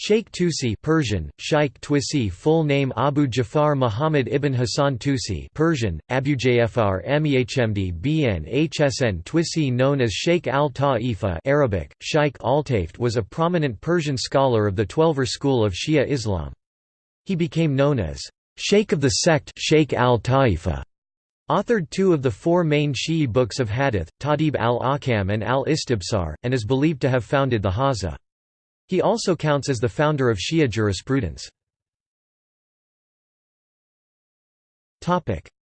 Sheikh Tusi Persian, Shaykh Twisi full name Abu Jafar Muhammad ibn Hassan Tusi Persian, Abu Jafar Mehmd Bn Hsn Twisi known as Sheikh al-Ta'ifa Arabic, Shaykh al-Taift was a prominent Persian scholar of the Twelver school of Shia Islam. He became known as Sheikh of the sect Sheikh al-Ta'ifa. Authored two of the four main Shi'i books of hadith, Tahdhib al-Ahkam and al-Istibsar, and is believed to have founded the Hawza. He also counts as the founder of Shia jurisprudence.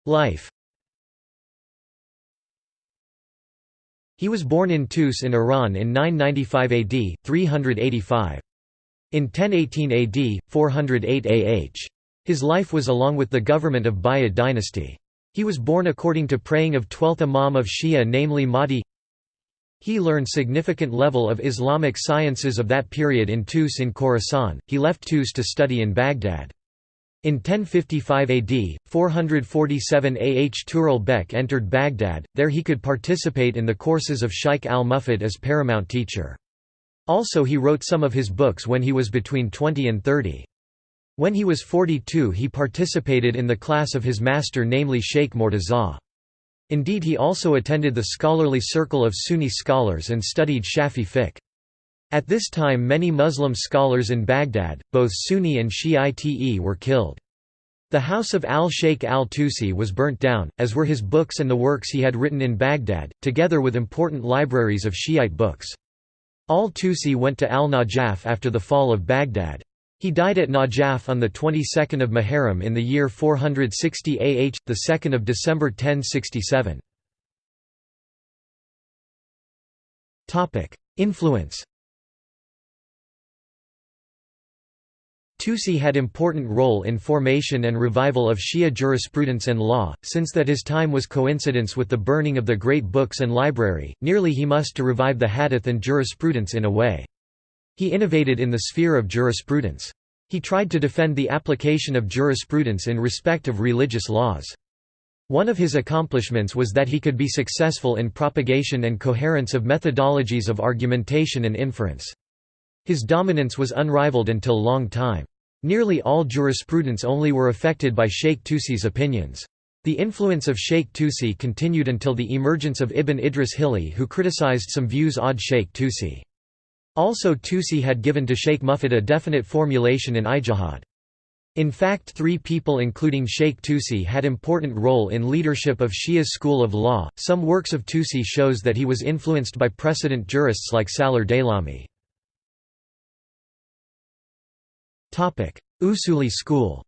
Life He was born in Tus in Iran in 995 AD, 385. In 1018 AD, 408 AH. His life was along with the government of Buyid dynasty. He was born according to praying of 12th Imam of Shia namely Mahdi he learned significant level of Islamic sciences of that period in Tus in Khorasan, he left Tus to study in Baghdad. In 1055 AD, 447 AH Tughril Bek entered Baghdad, there he could participate in the courses of Shaykh al-Mufid as paramount teacher. Also he wrote some of his books when he was between 20 and 30. When he was 42 he participated in the class of his master namely Sheikh Mortaza. Indeed he also attended the scholarly circle of Sunni scholars and studied Shafi fiqh. At this time many Muslim scholars in Baghdad, both Sunni and Shiite were killed. The house of al-Sheikh al-Tusi was burnt down, as were his books and the works he had written in Baghdad, together with important libraries of Shiite books. Al-Tusi went to al-Najaf after the fall of Baghdad. He died at Najaf on the 22nd of Muharram in the year 460 AH, the 2nd of December 1067. Topic: Influence. Tusi had important role in formation and revival of Shia jurisprudence and law, since that his time was coincidence with the burning of the great books and library, nearly he must to revive the hadith and jurisprudence in a way. He innovated in the sphere of jurisprudence. He tried to defend the application of jurisprudence in respect of religious laws. One of his accomplishments was that he could be successful in propagation and coherence of methodologies of argumentation and inference. His dominance was unrivaled until long time. Nearly all jurisprudence only were affected by Sheikh Tusi's opinions. The influence of Sheikh Tusi continued until the emergence of Ibn Idris Hilli who criticized some views odd Sheikh Tusi. Also Tusi had given to Sheikh Mufid a definite formulation in ijtihad. In fact three people including Sheikh Tusi had important role in leadership of Shia's school of law. Some works of Tusi shows that he was influenced by precedent jurists like Salar Daylami. Usuli school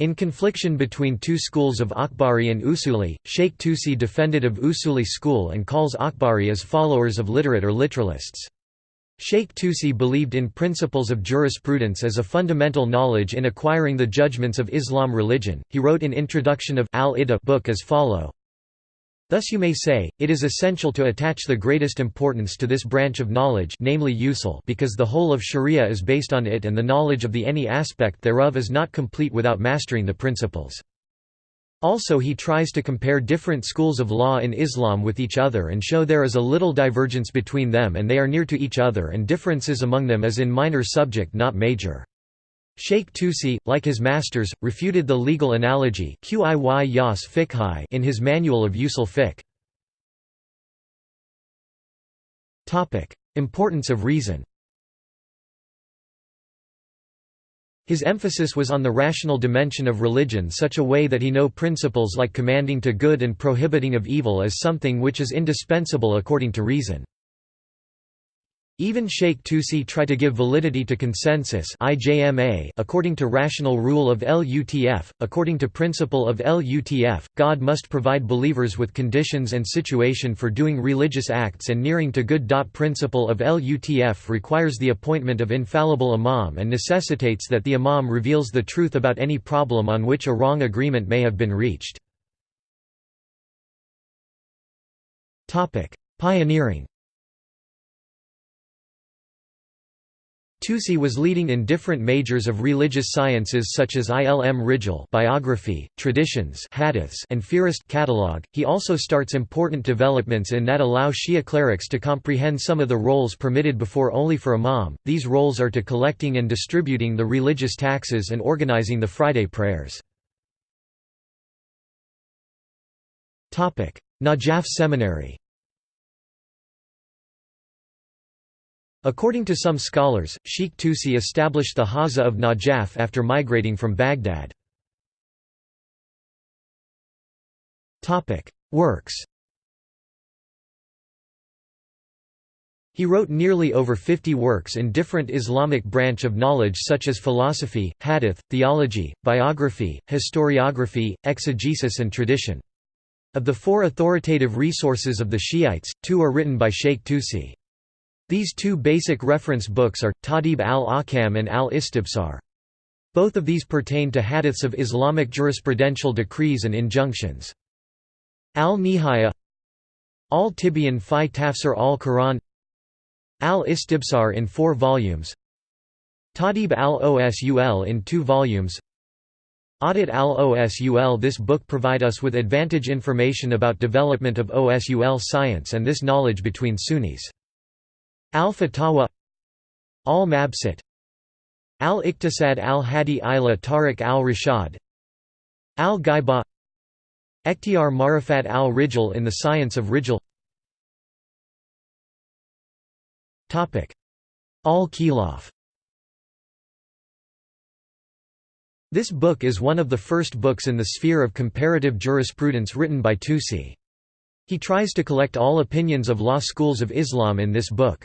In confliction between two schools of Akhbari and Usuli, Sheikh Tusi defended of Usuli school and calls Akhbari as followers of literate or literalists. Sheikh Tusi believed in principles of jurisprudence as a fundamental knowledge in acquiring the judgments of Islam religion. He wrote in introduction of Al-Ida book as follow: Thus you may say, it is essential to attach the greatest importance to this branch of knowledge namely usul because the whole of sharia is based on it and the knowledge of the any aspect thereof is not complete without mastering the principles. Also he tries to compare different schools of law in Islam with each other and show there is a little divergence between them and they are near to each other and differences among them as in minor subject not major. Sheikh Tusi, like his masters, refuted the legal analogy in his Manual of Usul Fiqh. Importance of reason His emphasis was on the rational dimension of religion such a way that he know principles like commanding to good and prohibiting of evil as something which is indispensable according to reason. Even Sheikh Tusi try to give validity to consensus according to rational rule of LUTF. According to principle of LUTF, God must provide believers with conditions and situation for doing religious acts and nearing to good. Principle of LUTF requires the appointment of infallible imam and necessitates that the imam reveals the truth about any problem on which a wrong agreement may have been reached. Pioneering Tusi was leading in different majors of religious sciences such as Ilm Rijal biography, traditions hadiths and Fihrist catalog. He also starts important developments in that allow Shia clerics to comprehend some of the roles permitted before only for imam. These roles are to collecting and distributing the religious taxes and organizing the Friday prayers. Najaf Seminary According to some scholars, Sheikh Tusi established the Hawza of Najaf after migrating from Baghdad. Works He wrote nearly over 50 works in different Islamic branch of knowledge such as philosophy, hadith, theology, biography, historiography, exegesis and tradition. Of the four authoritative resources of the Shiites, two are written by Sheikh Tusi. These two basic reference books are, Tahdhib al-Ahkam and al-Istibsar. Both of these pertain to hadiths of Islamic jurisprudential decrees and injunctions. Al-Nihaya Al-Tibyan fi Tafsir al-Quran Al-Istibsar in four volumes Tadib al-Osul in two volumes Audit al-Osul This book provide us with advantage information about development of OSUL science and this knowledge between Sunnis. Al-Fatawa Al-Mabsut Al-Iqtisad al-Hadi ila Tariq al-Rashad Al-Ghaiba Ekhtiyar Marifat al-Rijal in the science of Rijal Al-Khilaf This book is one of the first books in the sphere of comparative jurisprudence written by Tusi. He tries to collect all opinions of law schools of Islam in this book.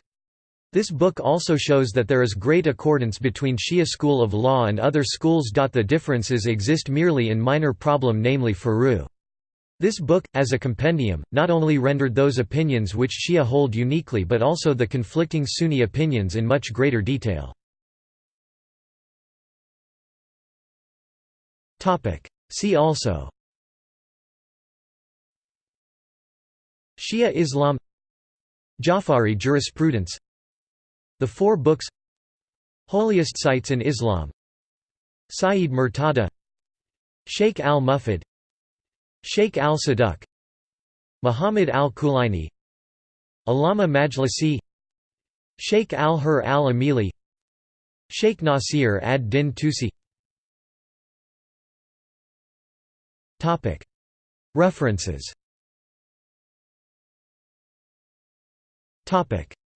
This book also shows that there is great accordance between Shia school of law and other schools. The differences exist merely in minor problem namely furu. This book, as a compendium, not only rendered those opinions which Shia hold uniquely but also the conflicting Sunni opinions in much greater detail. See also Shia Islam Jafari jurisprudence the Four Books Holiest Sites in Islam Sayyid Murtada Sheikh al-Mufid Sheikh al-Saduq Muhammad al-Kulaini Allama Majlisi Sheikh al-Hur al-Amili Sheikh Nasir ad-Din Tusi. References.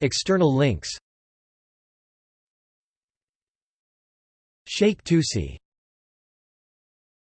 External links Sheikh Tusi